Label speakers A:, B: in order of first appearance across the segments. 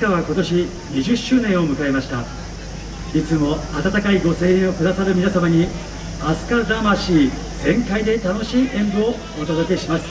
A: 飛鳥は今年20周年を迎えました。いつも温かいご声援をくださる皆様に飛鳥魂全開で楽しい演舞をお届けします。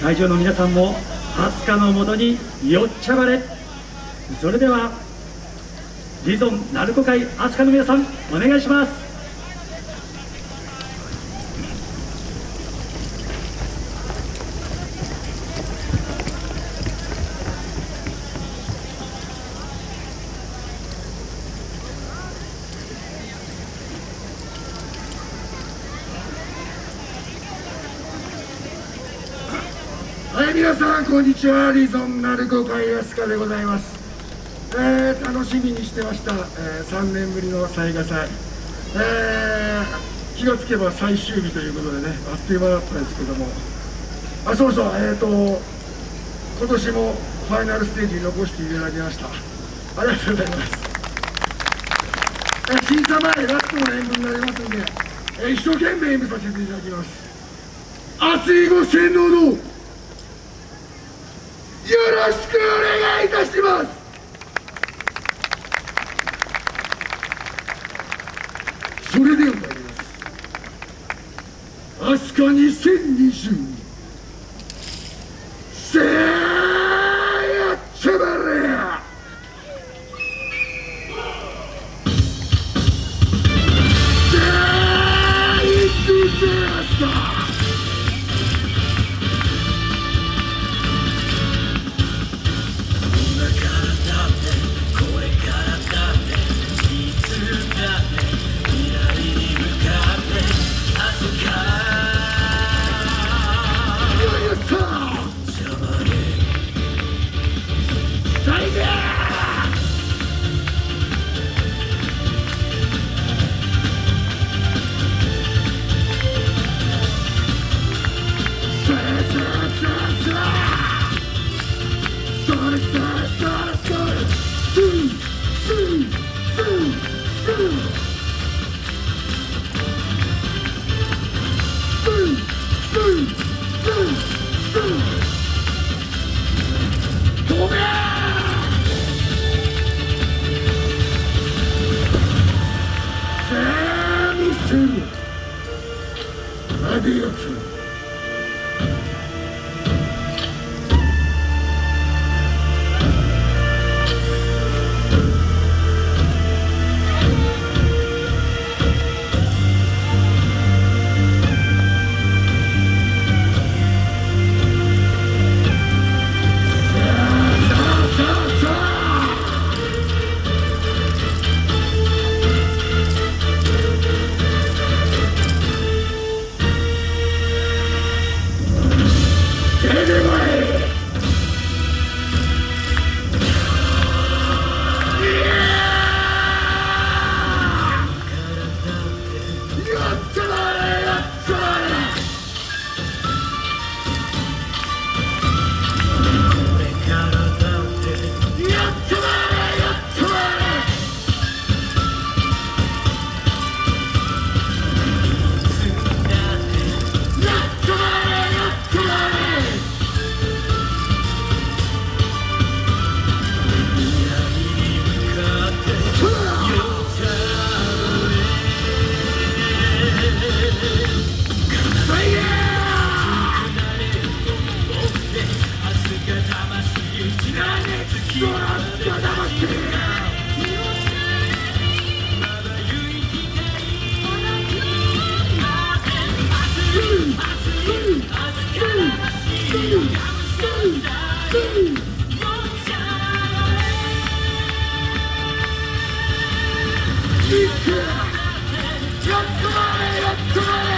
A: 会場の皆さんも飛鳥のもとによっちゃばれ。それではリゾン鳴子会飛鳥の皆さんお願いします。
B: 皆さんこんにちは。リゾンナルコ会安川でございます、えー、楽しみにしてました、えー、3年ぶりの雑賀祭、えー、気がつけば最終日ということでねあっという間だったんですけども。あそうそうえっ、ー、と今年もファイナルステージに残していただきました。ありがとうございます。え審査前ラストの演舞になりますんで、えー、一生懸命演舞させていただきます。熱いご洗脳のろしくお願いいたします。それでは参ります。飛鳥2022アやっとまれやっとまれ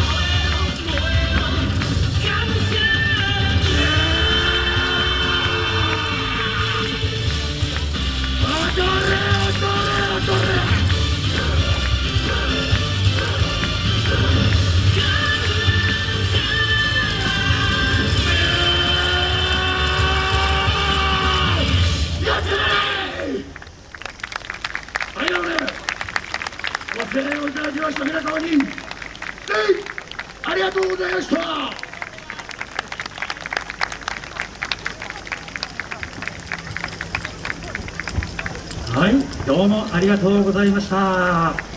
B: ました皆様に、えいありがとうございました。
A: はいどうもありがとうございました。